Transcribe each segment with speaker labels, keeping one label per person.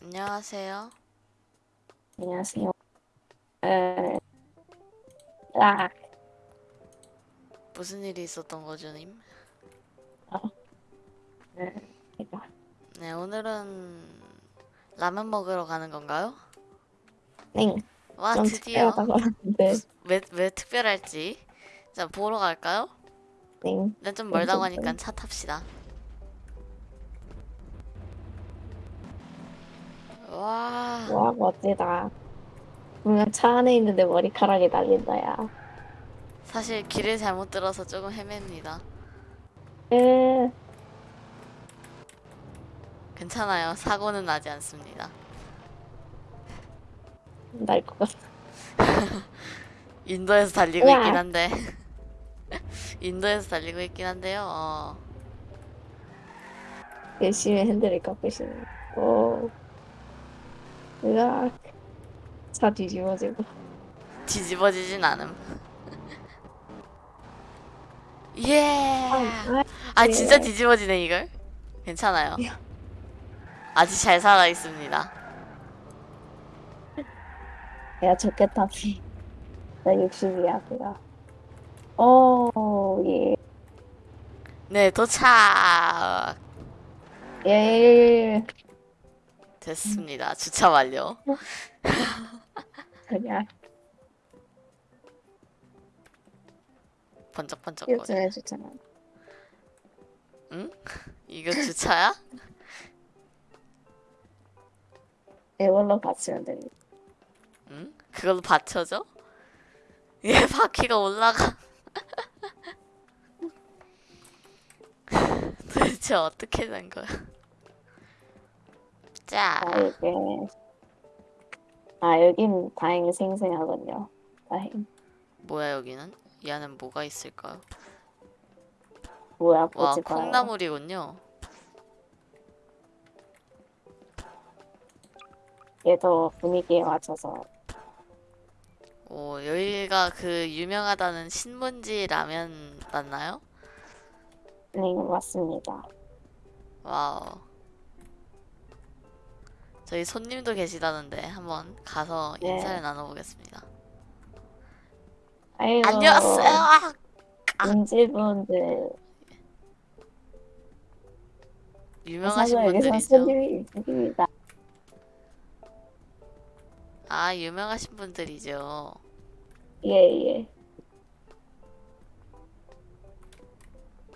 Speaker 1: 안녕하세요.
Speaker 2: 안녕하세요. 에, 아,
Speaker 1: 무슨 일이 있었던 거죠, 님?
Speaker 2: 네, 이거.
Speaker 1: 네, 오늘은 라면 먹으러 가는 건가요?
Speaker 2: 네,
Speaker 1: 와,
Speaker 2: 좀
Speaker 1: 드디어.
Speaker 2: 특별하다고 하는데,
Speaker 1: 왜, 왜 특별할지. 자, 보러 갈까요?
Speaker 2: 네,
Speaker 1: 근데 좀 멀다고. 하니까 차 탑시다. 와,
Speaker 2: 와, 멋지다. 분명 차 안에 있는데 머리카락이 날린다야.
Speaker 1: 사실 길을 잘못 들어서 조금 헤맵니다.
Speaker 2: 에,
Speaker 1: 괜찮아요. 사고는 나지 않습니다.
Speaker 2: 날 것 같아.
Speaker 1: 인도에서 달리고
Speaker 2: 우와.
Speaker 1: 있긴 한데. 인도에서 달리고 있긴 한데요. 어.
Speaker 2: 열심히 핸들을 깎으시네. 오, 으악. 차 뒤집어지고.
Speaker 1: 뒤집어지진 않음. 예.
Speaker 2: 아,
Speaker 1: 아 진짜
Speaker 2: 네.
Speaker 1: 뒤집어지네 이걸. 괜찮아요.
Speaker 2: 야.
Speaker 1: 아직 잘 살아 있습니다.
Speaker 2: 야, 좋겠다, 피. 나 60이야, 그가. 오, 예.
Speaker 1: 네 도착.
Speaker 2: 예, 예, 예.
Speaker 1: 됐습니다. 주차 완료.
Speaker 2: 그냥,
Speaker 1: 번쩍번쩍거려.
Speaker 2: 요즘 해주잖아.
Speaker 1: 응? 이거 주차야?
Speaker 2: 이걸로 받치면 됩니다.
Speaker 1: 응? 그걸로 받쳐줘? 얘 바퀴가 올라가. 도대체 어떻게 된 거야? 자,
Speaker 2: 아, 이게. 아, 여긴 다행히 생생하군요. 다행.
Speaker 1: 뭐야 여기는? 이 안엔 뭐가 있을까요?
Speaker 2: 뭐야,
Speaker 1: 와,
Speaker 2: 마요.
Speaker 1: 콩나물이군요.
Speaker 2: 얘도 분위기에 맞춰서.
Speaker 1: 오, 여기가 그 유명하다는 신문지 라면 맞나요?
Speaker 2: 네, 맞습니다.
Speaker 1: Wow. 저희 손님도 계시다는데 한번 가서
Speaker 2: 네.
Speaker 1: 인사를 나눠보겠습니다.
Speaker 2: 아이고.
Speaker 1: 안녕하세요.
Speaker 2: 인질분들.
Speaker 1: 유명하신
Speaker 2: 사실 여기서
Speaker 1: 분들이죠. 아, 유명하신 분들이죠.
Speaker 2: 예, 예.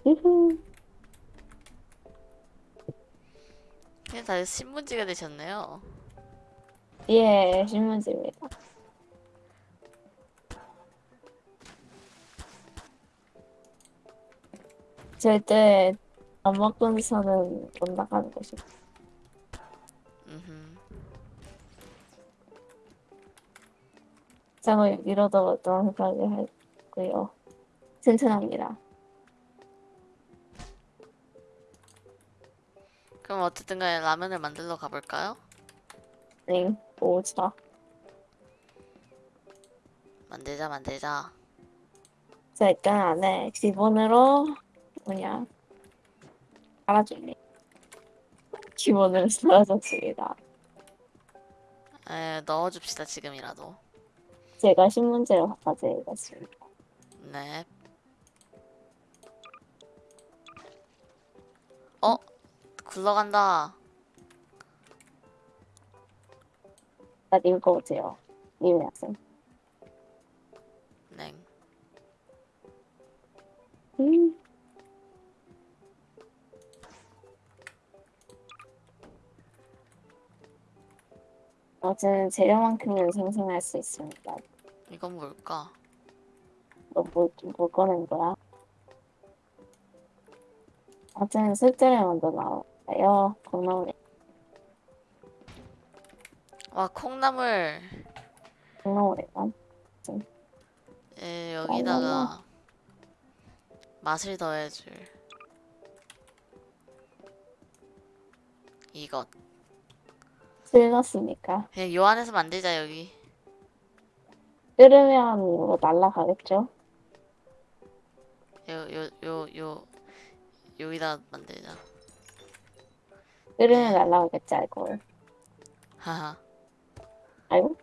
Speaker 2: 유후.
Speaker 1: 그냥 다들 신문지가 되셨네요.
Speaker 2: 예, 신문지입니다. 절대 안 먹고서는 못 나가는. 장을 밀어도 너무하게 하고요. 튼튼합니다.
Speaker 1: 그럼 어쨌든 간에 라면을 만들러 가볼까요?
Speaker 2: 네, 오자.
Speaker 1: 만들자, 만들자.
Speaker 2: 자, 일단 안에 기본으로 뭐냐 깔아줄래. 기본으로 썰어줬습니다.
Speaker 1: 에, 넣어줍시다, 지금이라도.
Speaker 2: 제가 신문지를 바꿔드리겠습니다.
Speaker 1: 네. 어? 굴러간다.
Speaker 2: 나 읽어보세요. 님이 학생.
Speaker 1: 네.
Speaker 2: 음. 어쨌든 재료만큼은 생성할 수 있습니다.
Speaker 1: 이건 뭘까?
Speaker 2: 너 뭐, 뭐 꺼낸 거야? 어쨌든 술자를 먼저 나와 요. 콩나물에
Speaker 1: 와, 콩나물.
Speaker 2: 콩나물에만
Speaker 1: 에, 여기다가 맛을 더해줄. 이것.
Speaker 2: 술 넣었으니까
Speaker 1: 그냥 요 안에서 만들자, 여기.
Speaker 2: 끓으면 뭐 날라가겠죠?
Speaker 1: 요, 요, 요, 요, 여기다 만들자.
Speaker 2: 끓으면 날라오겠지 알콜.
Speaker 1: 하하.
Speaker 2: 아이고.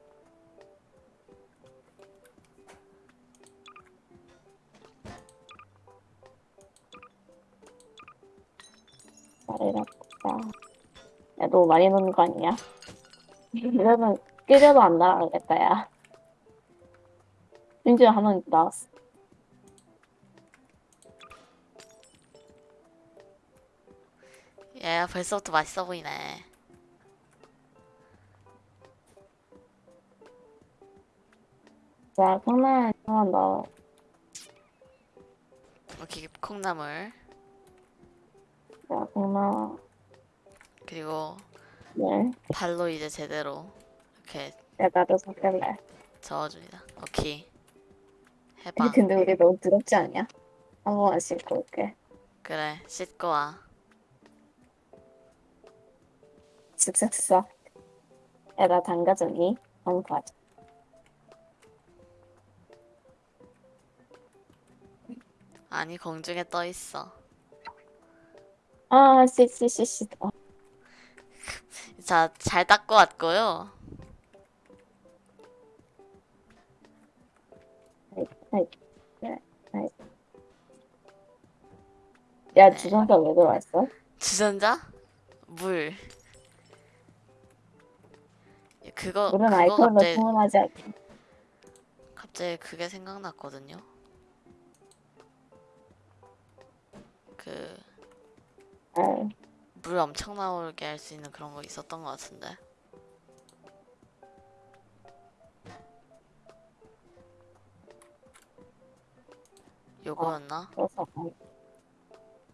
Speaker 2: 말해라. 야, 너 많이 넣는 거 아니야? 이러면 끓여도 안 날아가겠다, 야. 심지어 하나 나왔어.
Speaker 1: 얘 벌써부터 맛있어 보이네.
Speaker 2: 자, 콩나물 하나 넣어.
Speaker 1: 이렇게 콩나물
Speaker 2: 자, 콩나물.
Speaker 1: 그리고
Speaker 2: 네.
Speaker 1: 발로 이제 제대로 이렇게
Speaker 2: 야, 나도 섞을래.
Speaker 1: 저어줍니다. 오케이. 해봐.
Speaker 2: 근데 우리 너무 더럽지 않냐? 한 번만 씻고 올게.
Speaker 1: 그래 씻고 와.
Speaker 2: 나 담가주니? 한번 봐줘.
Speaker 1: 아니 공중에 떠 있어.
Speaker 2: 아, 씨씨씨씨. 어,
Speaker 1: 자 잘 닦고 왔고요.
Speaker 2: 야,
Speaker 1: 네.
Speaker 2: 주전자 왜 들어왔어?
Speaker 1: 주전자? 물. 그거 그거
Speaker 2: 알코올로
Speaker 1: 갑자기
Speaker 2: 충분하지 않게.
Speaker 1: 갑자기 그게 생각났거든요. 그물
Speaker 2: 아,
Speaker 1: 엄청 나오게 할 수 있는 그런 거 있었던 것 같은데. 요거였나?
Speaker 2: 그래서 아이.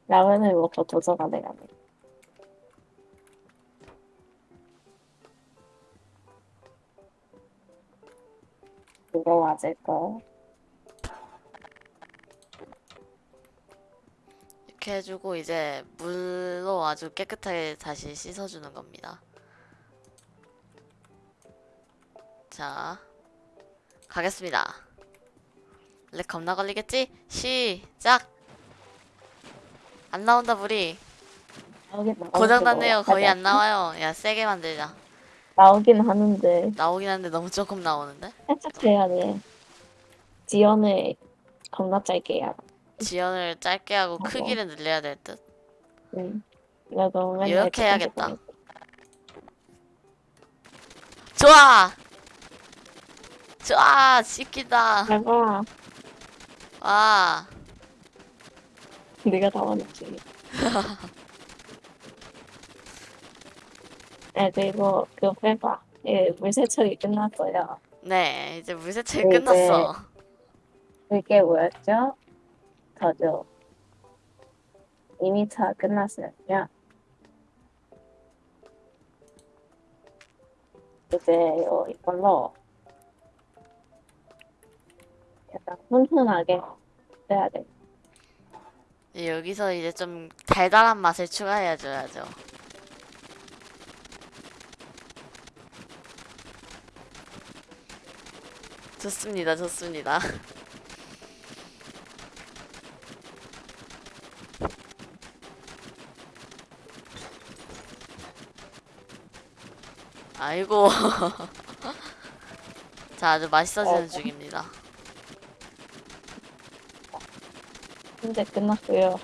Speaker 2: 라면을 먹고 도서가 돼가네. 그거 맞을까?
Speaker 1: 이렇게 해주고 이제 물로 아주 깨끗하게 다시 씻어주는 겁니다. 자, 가겠습니다. 렉 겁나 걸리겠지? 시작! 안 나온다 물이 고장났네요
Speaker 2: 뭐
Speaker 1: 거의 안 나와요 야 세게 만들자
Speaker 2: 나오긴 하는데
Speaker 1: 나오긴 하는데 너무 조금 나오는데
Speaker 2: 살짝 해야 돼. 지연을 겁나 짧게 해야 돼.
Speaker 1: 지연을 짧게 하고
Speaker 2: 어머.
Speaker 1: 크기를 늘려야 될 듯
Speaker 2: 응. 나도 맨날
Speaker 1: 이렇게
Speaker 2: 조금씩
Speaker 1: 해야겠다.
Speaker 2: 보냈어.
Speaker 1: 좋아 좋아 씻기다
Speaker 2: 내가
Speaker 1: 와
Speaker 2: 네가 다 왔지. 네, 그리고 그 빼봐. 예, 물세척이 끝났어요.
Speaker 1: 네, 이제 물세척이
Speaker 2: 네,
Speaker 1: 끝났어.
Speaker 2: 그게 뭐였죠? 저죠. 2미터 끝났으니까 이제 요 이걸로 약간 훈훈하게 해야 돼.
Speaker 1: 네, 여기서 이제 좀 달달한 맛을 추가해줘야죠. 좋습니다, 좋습니다. 아이고. 자, 아주 맛있어지는 중입니다.
Speaker 2: 이제 끝났고요.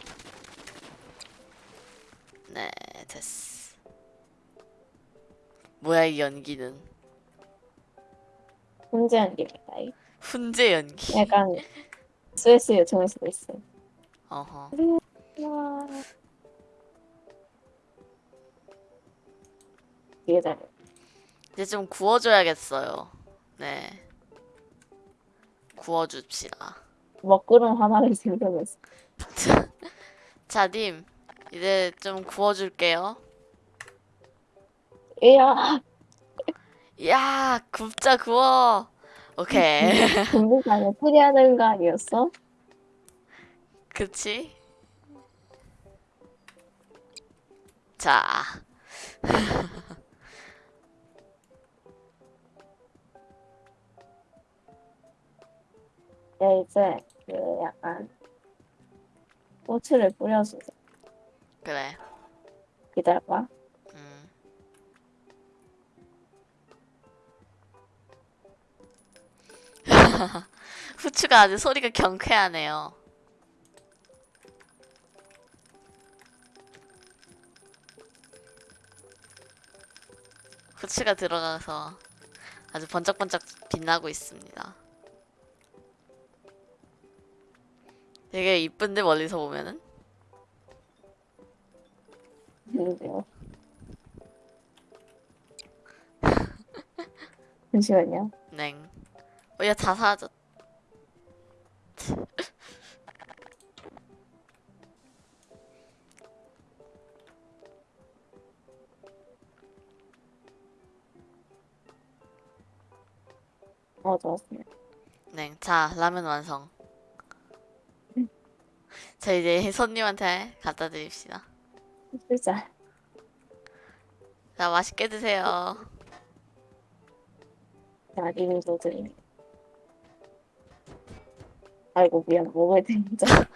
Speaker 1: 네, 됐어. 뭐야, 이 연기는.
Speaker 2: 훈제한 게
Speaker 1: 훈제 연기.
Speaker 2: 약간 스트레스 요청일 수도 있어.
Speaker 1: 어허.
Speaker 2: 와. 되게 잘해.
Speaker 1: 이제 좀 구워줘야겠어요. 네. 구워줍시다.
Speaker 2: 먹구름 하나를 생겨냈어.
Speaker 1: 자, 님. 이제 좀 구워줄게요.
Speaker 2: 이야,
Speaker 1: 야, 굽자 구워. 오케이.
Speaker 2: 풀해야 되는 거 아니었어?
Speaker 1: 그치? 자,
Speaker 2: 네, 이제 그 약간 꼬치를 뿌려주자.
Speaker 1: 그래.
Speaker 2: 기다려봐.
Speaker 1: 후추가 아주 소리가 경쾌하네요. 후추가 들어가서 아주 번쩍번쩍 빛나고 있습니다. 되게 이쁜데 멀리서 보면은
Speaker 2: 근데요. 잠시만요.
Speaker 1: 냉. 어, 야다 사라졌.
Speaker 2: 어, 좋았습니다.
Speaker 1: 냉. 자 라면 완성. 자 이제 손님한테 갖다 드립시다.
Speaker 2: 진짜.
Speaker 1: 자 맛있게 드세요.
Speaker 2: 자, 이미 도드림. 아이고, 미안, 때 진짜.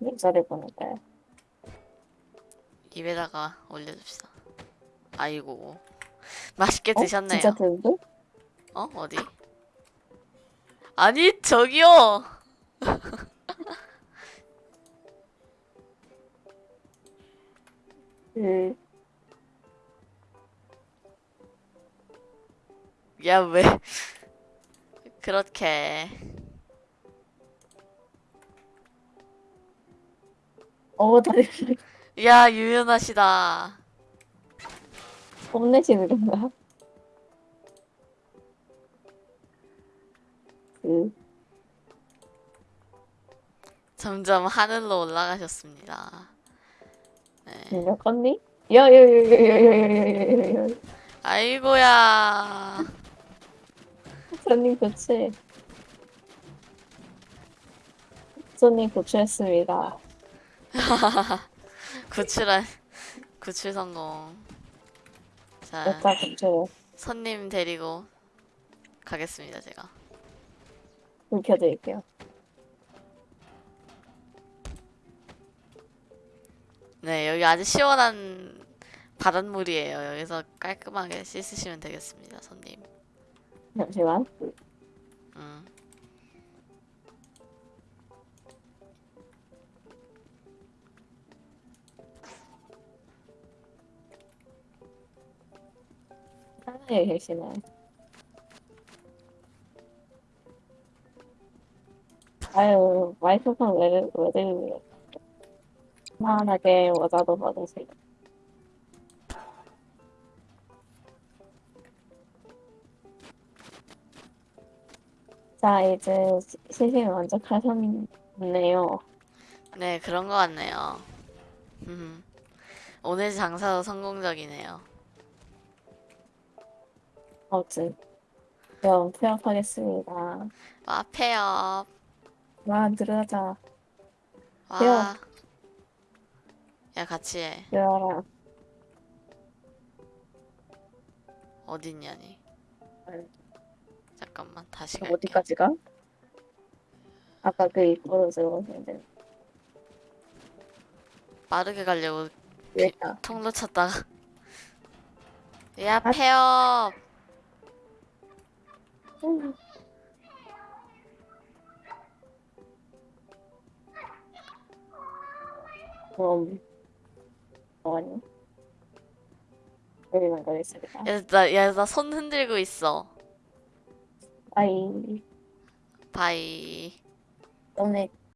Speaker 2: 입살을 보낼까요?
Speaker 1: 입에다가 올려줍시다. 아이고 맛있게
Speaker 2: 어?
Speaker 1: 드셨네요.
Speaker 2: 진짜 든데?
Speaker 1: 어 어디? 아니 저기요.
Speaker 2: 그,
Speaker 1: 야왜 그렇게
Speaker 2: 어, 다들
Speaker 1: 야 유연하시다.
Speaker 2: 뽐내시는 건가? 그,
Speaker 1: 점점 하늘로 올라가셨습니다. 네.
Speaker 2: 몇 건니? 야, 야, 야, 야, 야, 야, 야, 야, 야, 야.
Speaker 1: 아이고야.
Speaker 2: 손님 교체. 손님 교체했습니다.
Speaker 1: 구출한 구출 성공. 자
Speaker 2: 교체.
Speaker 1: 손님 데리고 가겠습니다 제가.
Speaker 2: 불 켜드릴게요.
Speaker 1: 네 여기 아주 시원한 바닷물이에요. 여기서 깔끔하게 씻으시면 되겠습니다 손님.
Speaker 2: 잠시만.
Speaker 1: 음.
Speaker 2: 하나에 계시네. 아유, 마이크폰 왜, 왜 들리요? 편안하게 모자도 받으세요. 자, 이제 시- 시식 만족하셨네요.
Speaker 1: 네 그런 것 같네요. 음. 오늘 장사도 성공적이네요.
Speaker 2: 어쨌든, 그럼 폐업하겠습니다.
Speaker 1: 와 폐업.
Speaker 2: 와, 들어가자.
Speaker 1: 와.
Speaker 2: 폐업.
Speaker 1: 야 같이 해.
Speaker 2: 들어가라.
Speaker 1: 어딨냐니. 잠깐만 다시 갈게.
Speaker 2: 어디까지 가? 아까 그 입구로 들어오는데
Speaker 1: 빠르게 가려고
Speaker 2: 왜다
Speaker 1: 통로 찾다가. 야
Speaker 2: 아.
Speaker 1: 폐업.
Speaker 2: 그럼 뭐하니? 여기만 가겠습니다.
Speaker 1: 야나야 나손 흔들고 있어.
Speaker 2: 바이
Speaker 1: 바이
Speaker 2: 너네